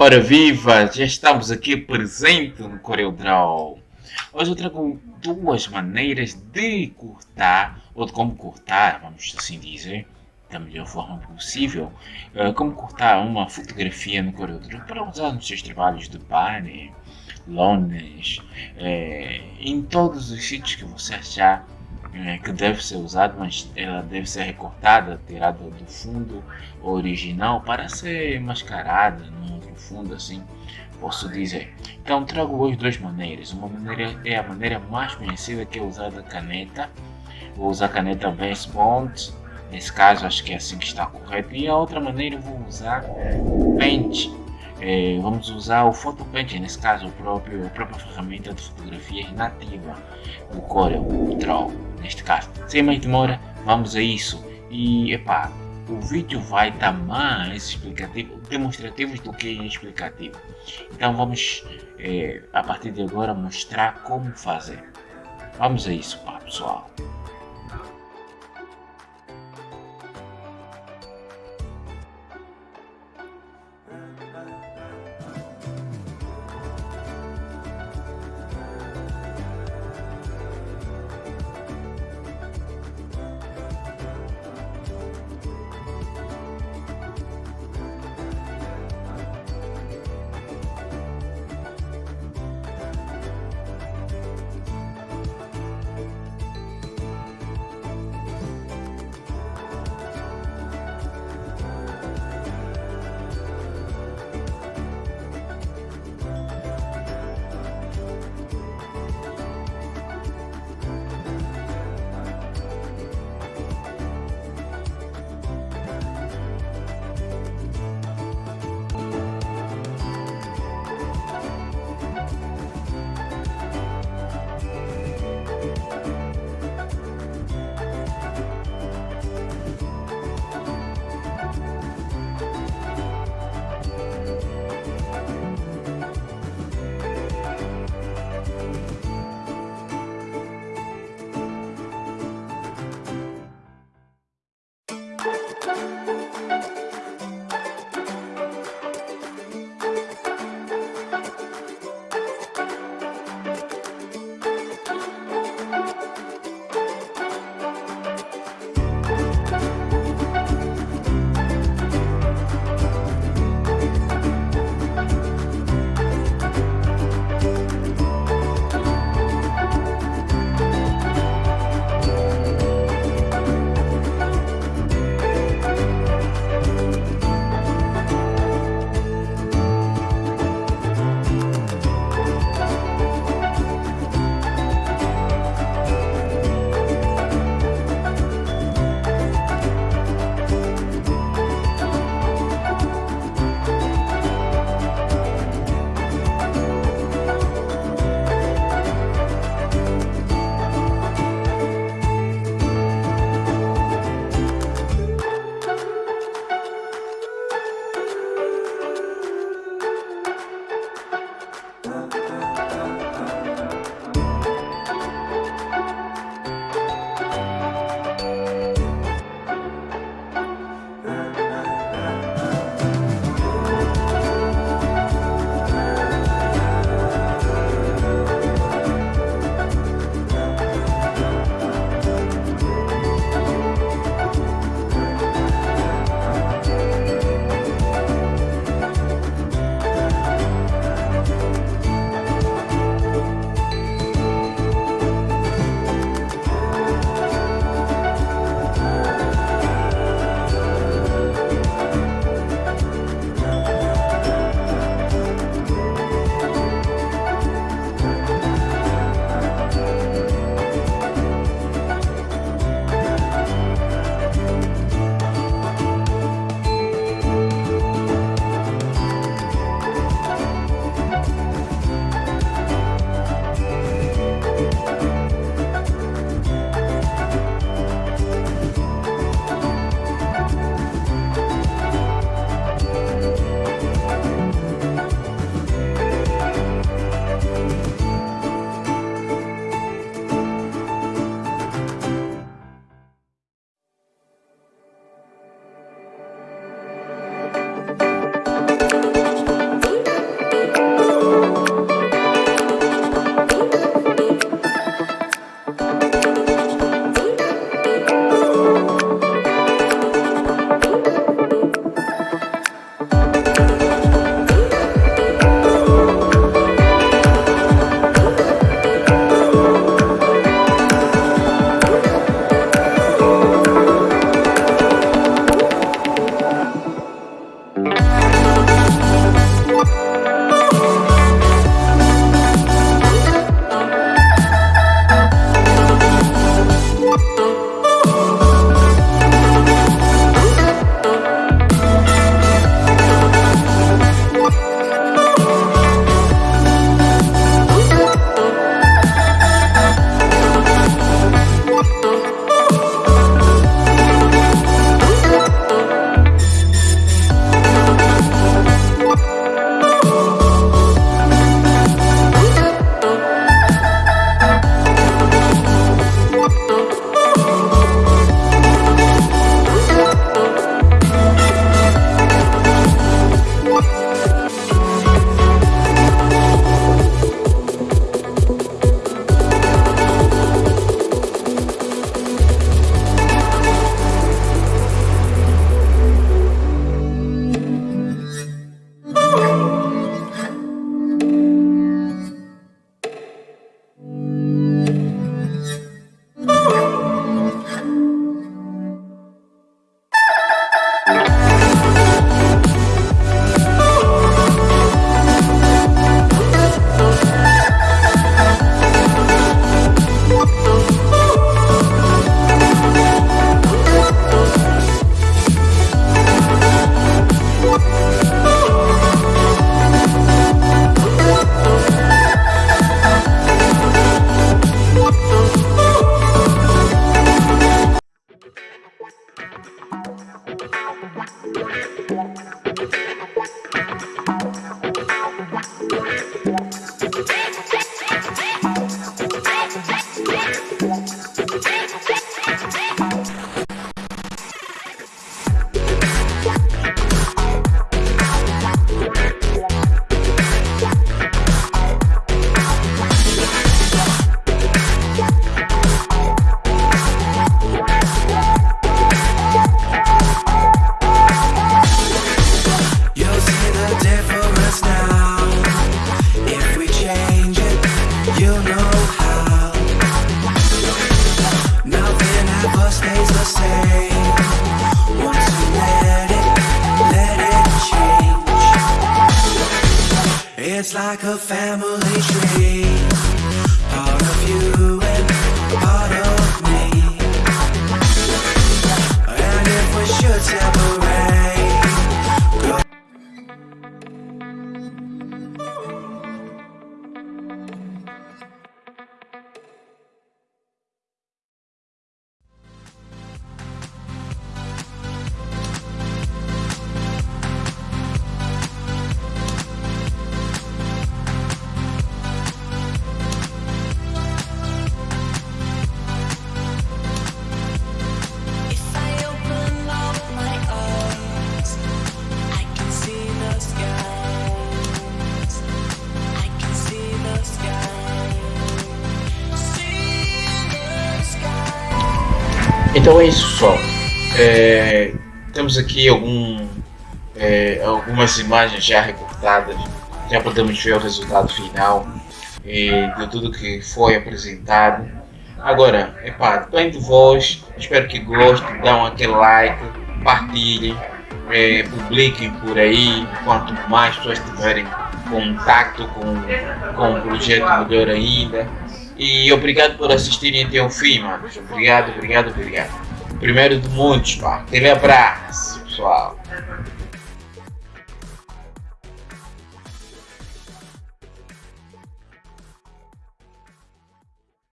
Ora viva, já estamos aqui presente no CorelDRAW. Hoje eu trago duas maneiras de cortar, ou de como cortar, vamos assim dizer, da melhor forma possível, uh, como cortar uma fotografia no CorelDRAW para usar nos seus trabalhos de banner, lonas, uh, em todos os sítios que você achar que deve ser usado, mas ela deve ser recortada, tirada do fundo original para ser mascarada fundo assim posso dizer. Então trago hoje duas maneiras. Uma maneira é a maneira mais conhecida que é usar a caneta. Vou usar a caneta Vance Bond Nesse caso, acho que é assim que está correto. E a outra maneira, vou usar o Paint. É, vamos usar o Photo Paint, nesse caso, o próprio, a própria ferramenta de fotografia nativa do Corel Draw, neste caso. Sem mais demora, vamos a isso. E, epá, o vídeo vai dar mais explicativo, demonstrativos do que explicativo. Então vamos, é, a partir de agora, mostrar como fazer. Vamos a isso, pessoal. Música Então é isso, pessoal. É, temos aqui algum, é, algumas imagens já recortadas. Já podemos ver o resultado final é, de tudo que foi apresentado. Agora, epá, depende de vós. Espero que gostem. Dão aquele like, partilhem, é, publiquem por aí. Quanto mais pessoas tiverem contato com, com o projeto, melhor ainda. E obrigado por assistirem até o fim, mano. Obrigado, obrigado, obrigado. Primeiro de muitos, pá. Aquele abraço, pessoal.